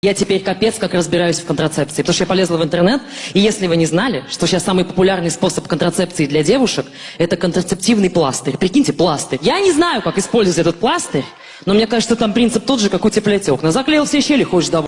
Я теперь капец как разбираюсь в контрацепции, потому что я полезла в интернет, и если вы не знали, что сейчас самый популярный способ контрацепции для девушек – это контрацептивный пластырь. Прикиньте, пластырь. Я не знаю, как использовать этот пластырь, но мне кажется, там принцип тот же, как у окна. Заклеил все щели, хочешь довольно.